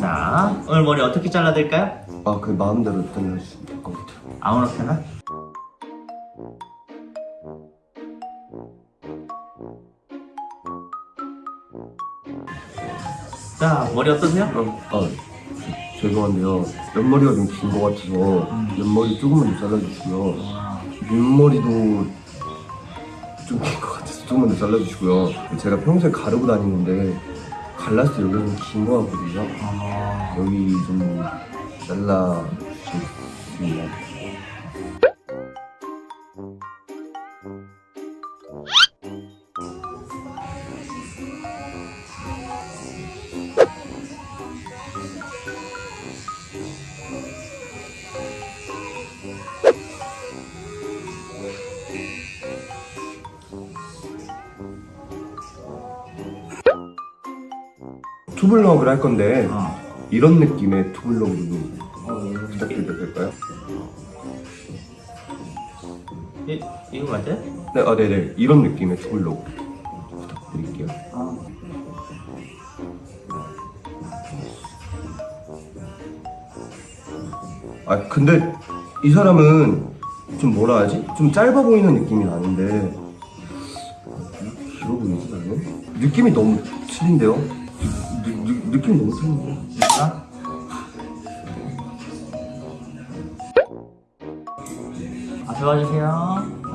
자, 오늘 머리 어떻게 잘라드릴까요? 아, 그 마음대로 잘라주시면 될 것 같아요. 아무렇게나? 자, 머리 어떠세요? 어, 아, 저- 죄송한데요. 옆머리가 좀 긴 것 같아서 옆머리 조금만 더 잘라주시고요. 윗머리도 좀 긴 것 같아서 조금만 더 잘라주시고요. 제가 평소에 가르고 다니는데 때 여기가 좀긴것 같거든요. 어... 여기 좀수 투블럭을 할 건데 어. 이런 느낌의 투블럭으로 부탁드려도 될까요? 이, 이거 맞아요? 네, 아, 네네. 이런 느낌의 투블럭 부탁드릴게요. 아. 아, 근데 이 사람은 좀 뭐라 하지? 좀 짧아 보이는 느낌이 나는데 길어 보이지 나는? 느낌이 너무 틀린데요? 느, 느, 느낌이 너무 틀린데요? 진짜? 앞에 와주세요.